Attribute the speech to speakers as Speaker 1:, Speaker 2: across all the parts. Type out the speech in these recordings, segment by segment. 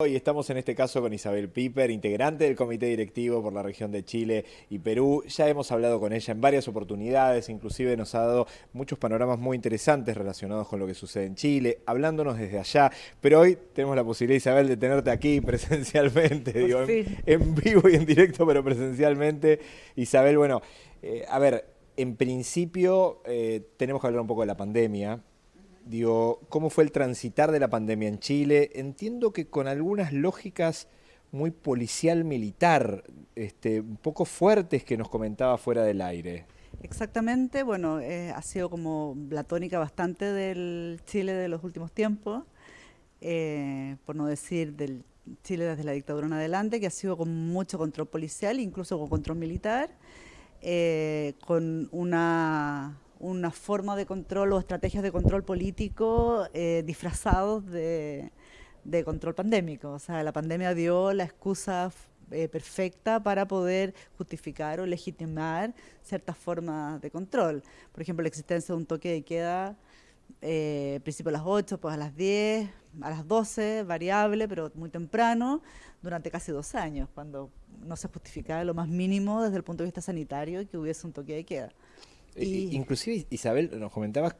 Speaker 1: Hoy estamos en este caso con Isabel Piper, integrante del comité directivo por la región de Chile y Perú. Ya hemos hablado con ella en varias oportunidades, inclusive nos ha dado muchos panoramas muy interesantes relacionados con lo que sucede en Chile, hablándonos desde allá. Pero hoy tenemos la posibilidad, Isabel, de tenerte aquí presencialmente, digo, en, vivo y en directo, pero presencialmente. Isabel, bueno, eh, a ver, en principio eh, tenemos que hablar un poco de la pandemia, Digo, ¿cómo fue el transitar de la pandemia en Chile? Entiendo que con algunas lógicas muy policial militar, este, un poco fuertes que nos comentaba fuera del aire.
Speaker 2: Exactamente, bueno, eh, ha sido como la tónica bastante del Chile de los últimos tiempos, eh, por no decir del Chile desde la dictadura en adelante, que ha sido con mucho control policial, incluso con control militar, eh, con una una forma de control o estrategias de control político eh, disfrazados de, control pandémico. O sea, la pandemia dio la excusa eh, perfecta para poder justificar o legitimar ciertas formas de control. Por ejemplo, la existencia de un toque de queda, eh, principio a las 8, pues a las 10, a las 12, variable, pero muy temprano, durante casi dos años, cuando no se justificaba lo más mínimo desde el punto de vista sanitario que hubiese un toque de queda.
Speaker 1: Inclusive, Isabel, nos comentabas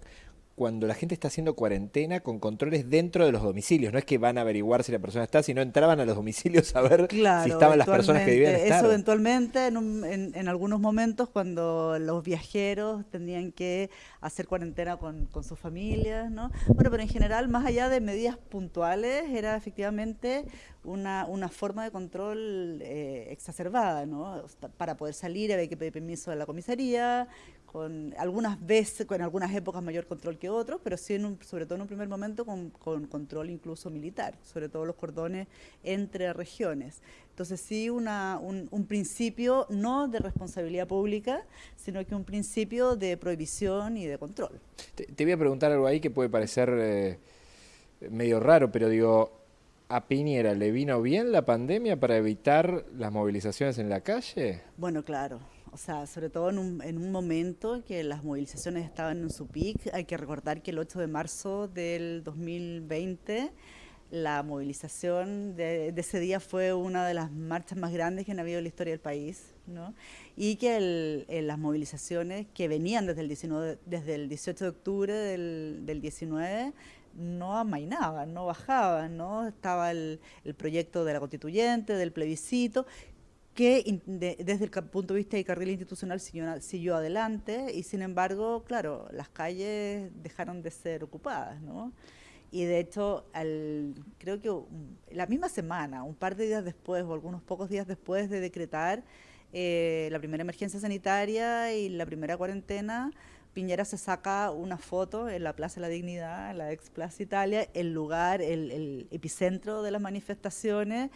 Speaker 1: cuando la gente está haciendo cuarentena con controles dentro de los domicilios. No es que van a averiguar si la persona está, sino entraban a los domicilios a ver si estaban las personas que debían estar.
Speaker 2: Eso eventualmente, en, algunos momentos, cuando los viajeros tendrían que hacer cuarentena con, sus familias, ¿no? Bueno, pero en general, más allá de medidas puntuales, era efectivamente una, forma de control eh, exacerbada, ¿no? Para poder salir había que pedir permiso de la comisaría, con algunas veces, con algunas épocas mayor control que otros, pero sí, en sobre todo en un primer momento, con, control incluso militar, sobre todo los cordones entre regiones. Entonces sí, una, un, principio no de responsabilidad pública, sino que un principio de prohibición y de control.
Speaker 1: Te, voy a preguntar algo ahí que puede parecer eh, medio raro, pero digo, ¿A Piñera le vino bien la pandemia para evitar las movilizaciones en la calle?
Speaker 2: Bueno, claro sea, sobre todo en un, en un momento que las movilizaciones estaban en su pic. Hay que recordar que el 8 de marzo del 2020 la movilización de, ese día fue una de las marchas más grandes que han habido en la historia del país, ¿no? y que las movilizaciones que venían desde el, 19, desde el 18 de octubre del, del 19 no amainaban, no bajaban, ¿no? estaba el, el proyecto de la constituyente, del plebiscito, que desde el punto de vista de carril institucional siguió, adelante y sin embargo, claro, las calles dejaron de ser ocupadas, ¿no? Y de hecho, creo que la misma semana, un par de días después o algunos pocos días después de decretar eh, la primera emergencia sanitaria y la primera cuarentena, Piñera se saca una foto en la Plaza de la Dignidad, en la ex Plaza Italia, el lugar, el, epicentro de las manifestaciones.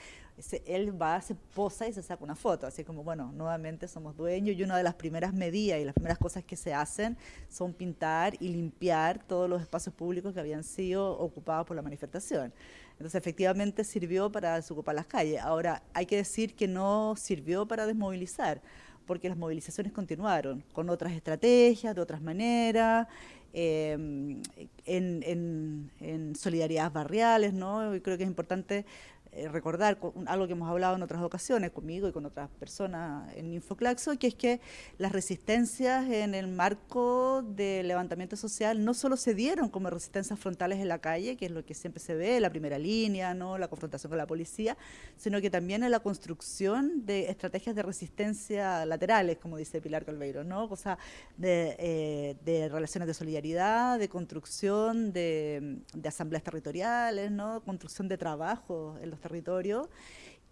Speaker 2: él va, se posa y se saca una foto, así como, bueno, nuevamente somos dueños y una de las primeras medidas y las primeras cosas que se hacen son pintar y limpiar todos los espacios públicos que habían sido ocupados por la manifestación. Entonces, efectivamente sirvió para desocupar las calles. Ahora, hay que decir que no sirvió para desmovilizar porque las movilizaciones continuaron con otras estrategias, de otras maneras, em, en, en, solidaridades barriales, ¿no? Y creo que es importante eh, recordar algo que hemos hablado en otras ocasiones conmigo y con otras personas en Infoclaxo, que es que las resistencias en el marco del levantamiento social no solo se dieron como resistencias frontales en la calle, que es lo que siempre se ve, la primera línea, no la confrontación con la policía, sino que también en la construcción de estrategias de resistencia laterales, como dice Pilar Calveiro, ¿no? o sea, de, eh, de relaciones de solidaridad, de construcción de, de asambleas territoriales, ¿no? construcción de trabajo en los territorio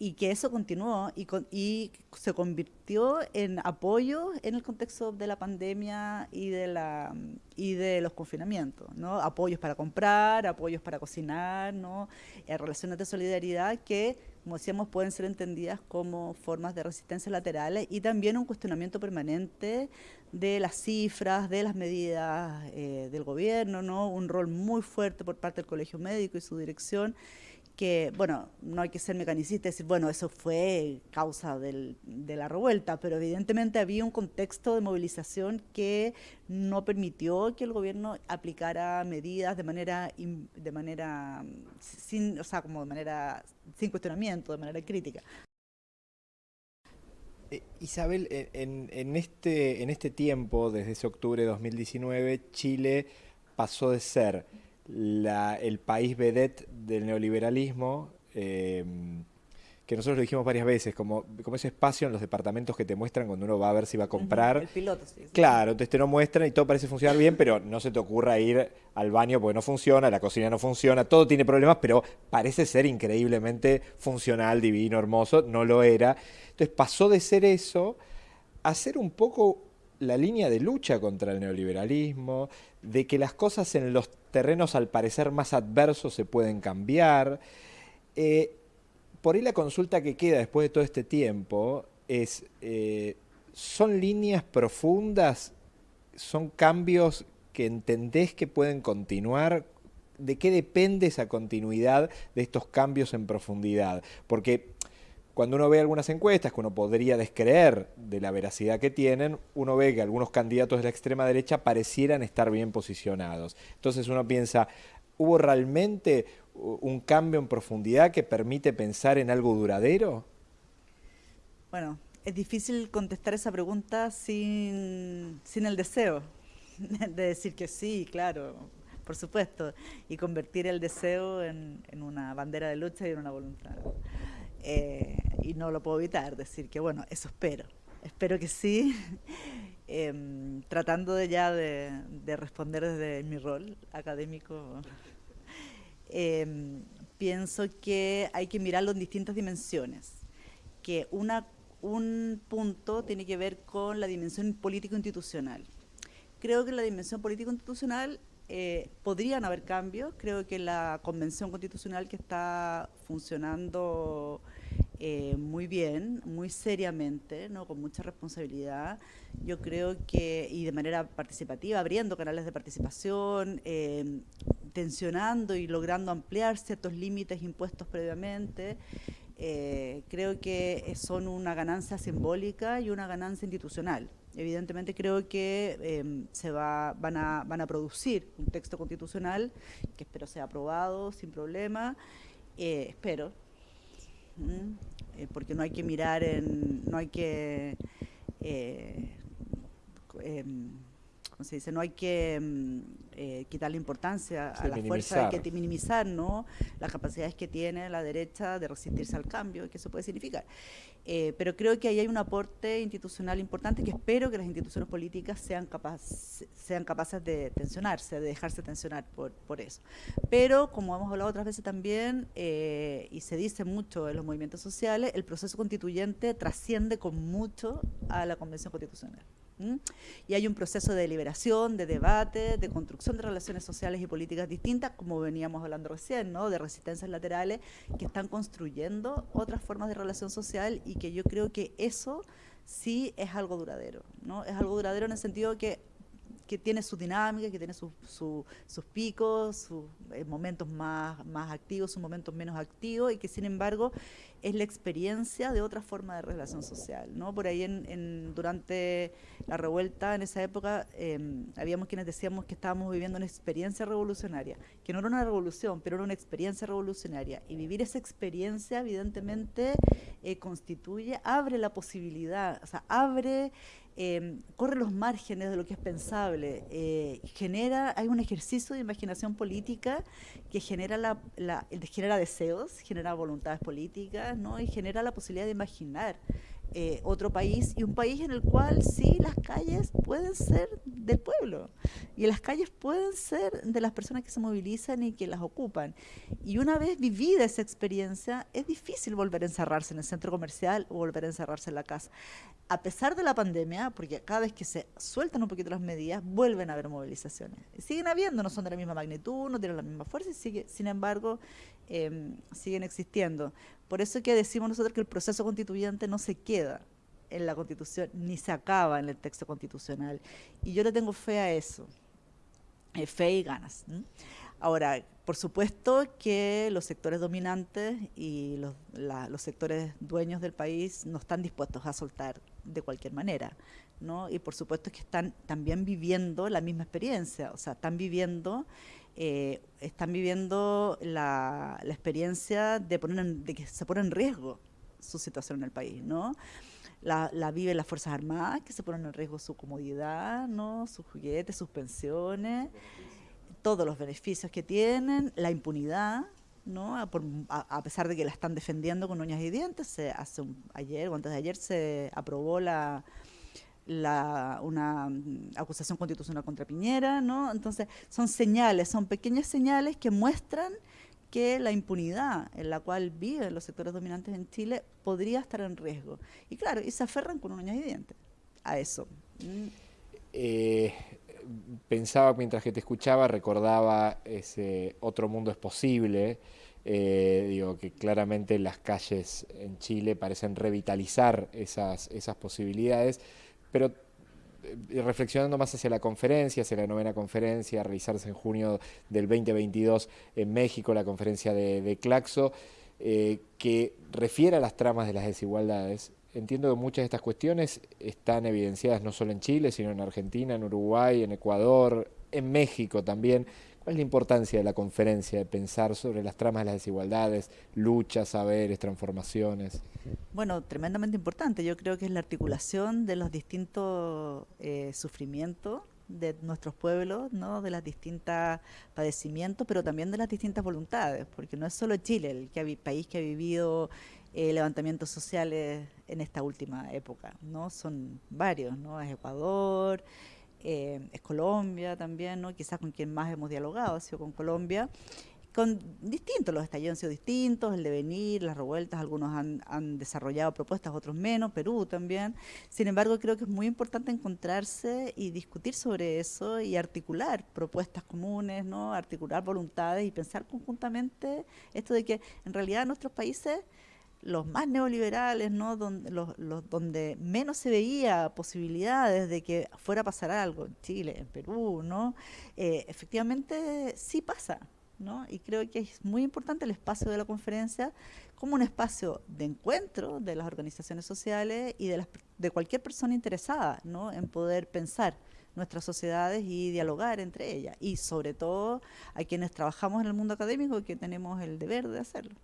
Speaker 2: y que eso continuó y, y, se convirtió en apoyo en el contexto de la pandemia y de, la, y de los confinamientos, ¿no? Apoyos para comprar, apoyos para cocinar. Eh, relaciones de solidaridad que, como decíamos, pueden ser entendidas como formas de resistencia laterales y también un cuestionamiento permanente de las cifras, de las medidas eh, del gobierno, ¿no? Un rol muy fuerte por parte del Colegio Médico y su dirección que, bueno, no hay que ser mecanicista y decir, bueno, eso fue causa del, de la revuelta, pero evidentemente había un contexto de movilización que no permitió que el gobierno aplicara medidas de manera, de manera sin, o sea, como de manera sin cuestionamiento, de manera crítica.
Speaker 1: Eh, Isabel, en, en, este, en este tiempo, desde ese octubre de 2019, Chile pasó de ser el país vedette del neoliberalismo, eh, que nosotros lo dijimos varias veces, como, como ese espacio en los departamentos que te muestran cuando uno va a ver si va a comprar.
Speaker 2: El piloto, sí.
Speaker 1: Claro, entonces te lo muestran y todo parece funcionar bien, pero no se te ocurra ir al baño porque no funciona, la cocina no funciona, todo tiene problemas, pero parece ser increíblemente funcional, divino, hermoso, no lo era. Entonces pasó de ser eso a ser un poco la línea de lucha contra el neoliberalismo, de que las cosas en los terrenos al parecer más adversos se pueden cambiar. Eh, por ahí la consulta que queda después de todo este tiempo es, eh, ¿son líneas profundas? ¿Son cambios que entendés que pueden continuar? ¿De qué depende esa continuidad de estos cambios en profundidad? Porque cuando uno ve algunas encuestas que uno podría descreer de la veracidad que tienen, uno ve que algunos candidatos de la extrema derecha parecieran estar bien posicionados. Entonces uno piensa, ¿hubo realmente un cambio en profundidad que permite pensar en algo duradero?
Speaker 2: Bueno, es difícil contestar esa pregunta sin, sin el deseo de decir que sí, claro, por supuesto, y convertir el deseo en, una bandera de lucha y en una voluntad. Eh, y no lo puedo evitar, decir que bueno, eso espero, espero que sí, em, tratando de ya de, responder desde mi rol académico, em, pienso que hay que mirarlo en distintas dimensiones, que una, un punto tiene que ver con la dimensión político-institucional. Creo que la dimensión político-institucional eh, podrían haber cambios. Creo que la convención constitucional que está funcionando eh, muy bien, muy seriamente, ¿no? con mucha responsabilidad, yo creo que, y de manera participativa, abriendo canales de participación, eh, tensionando y logrando ampliar ciertos límites impuestos previamente, creo que son una ganancia simbólica y una ganancia institucional. Evidentemente creo que em, se va, van, a, van a producir un texto constitucional que espero sea aprobado sin problema, eh, espero, eh, porque no hay que mirar en, no hay que se dice? No hay que mm, eh, quitarle importancia a la fuerza, hay que minimizar ¿no? las capacidades que tiene la derecha de resistirse al cambio, que eso puede significar. Eh, pero creo que ahí hay un aporte institucional importante que espero que las instituciones políticas sean, sean capaces de tensionarse, de dejarse tensionar por, por eso. Pero, como hemos hablado otras veces también, eh, y se dice mucho en los movimientos sociales, el proceso constituyente trasciende con mucho a la Convención Constitucional. Y hay un proceso de deliberación, de debate, de construcción de relaciones sociales y políticas distintas, como veníamos hablando recién, ¿no? de resistencias laterales, que están construyendo otras formas de relación social y que yo creo que eso sí es algo duradero. ¿no? Es algo duradero en el sentido que que tiene su dinámica, que tiene sus picos, sus eh, momentos más, más activos, sus momentos menos activos, y que sin embargo es la experiencia de otra forma de relación social. ¿no? Por ahí en, durante la revuelta, en esa época, em, habíamos quienes decíamos que estábamos viviendo una experiencia revolucionaria, que no era una revolución, pero era una experiencia revolucionaria. Y vivir esa experiencia, evidentemente, eh, constituye, abre la posibilidad, o sea, abre Em, corre los márgenes de lo que es pensable, eh, genera, hay un ejercicio de imaginación política que genera, la, genera deseos, genera voluntades políticas, ¿no? y genera la posibilidad de imaginar eh, otro país y un país en el cual sí las calles pueden ser del pueblo y las calles pueden ser de las personas que se movilizan y que las ocupan. Y una vez vivida esa experiencia, es difícil volver a encerrarse en el centro comercial o volver a encerrarse en la casa. A pesar de la pandemia, porque cada vez que se sueltan un poquito las medidas, vuelven a haber movilizaciones. Siguen habiendo, no son de la misma magnitud, no tienen la misma fuerza, y sigue, sin embargo, em, siguen existiendo. Por eso es que decimos nosotros que el proceso constituyente no se queda en la constitución ni se acaba en el texto constitucional. Y yo le tengo fe a eso, eh, fe y ganas. Ahora, por supuesto que los sectores dominantes y los, los, sectores dueños del país no están dispuestos a soltar de cualquier manera, ¿no? Y por supuesto que están también viviendo la misma experiencia, o sea, están viviendo, eh, están viviendo la, la experiencia de, poner de que se pone en riesgo su situación en el país, ¿no? La, la, viven las Fuerzas Armadas, que se ponen en riesgo su comodidad, ¿no? sus juguetes, sus pensiones todos los beneficios que tienen, la impunidad, ¿no? A, pesar de que la están defendiendo con uñas y dientes, se hace ayer o antes de ayer se aprobó la, la, una mm, acusación constitucional contra Piñera, ¿no? Entonces, son señales, son pequeñas señales que muestran que la impunidad en la cual viven los sectores dominantes en Chile podría estar en riesgo. Y claro, y se aferran con uñas y dientes a eso.
Speaker 1: Eh, pensaba mientras que te escuchaba, recordaba ese otro mundo es posible. Eh, digo que claramente las calles en Chile parecen revitalizar esas, esas posibilidades, pero eh, reflexionando más hacia la conferencia, hacia la novena conferencia, a realizarse en junio del 2022 en México, la conferencia de, Claxo, eh, que refiere a las tramas de las desigualdades, entiendo que muchas de estas cuestiones están evidenciadas no solo en Chile, sino en Argentina, en Uruguay, en Ecuador, en México también. ¿Cuál es la importancia de la conferencia, de pensar sobre las tramas de las desigualdades, luchas, saberes, transformaciones?
Speaker 2: Bueno, tremendamente importante. Yo creo que es la articulación de los distintos eh, sufrimientos de nuestros pueblos, ¿no? de las distintas padecimientos, pero también de las distintas voluntades, porque no es solo Chile el que país que ha vivido eh, levantamientos sociales en esta última época, ¿no? Son varios, ¿no? Es Ecuador, eh, es Colombia también, ¿no? Quizás con quien más hemos dialogado ha sido con Colombia, con distintos, los estallidos han sido distintos, el devenir, las revueltas, algunos han, han, desarrollado propuestas, otros menos, Perú también. Sin embargo, creo que es muy importante encontrarse y discutir sobre eso y articular propuestas comunes, ¿no? articular voluntades y pensar conjuntamente esto de que en realidad nuestros países los más neoliberales, ¿no? donde, los, donde menos se veía posibilidades de que fuera a pasar algo en Chile, en Perú, ¿no? Eh, efectivamente sí pasa. ¿no? Y creo que es muy importante el espacio de la conferencia como un espacio de encuentro de las organizaciones sociales y de, las, de cualquier persona interesada en poder pensar nuestras sociedades y dialogar entre ellas. Y sobre todo a quienes trabajamos en el mundo académico que tenemos el deber de hacerlo.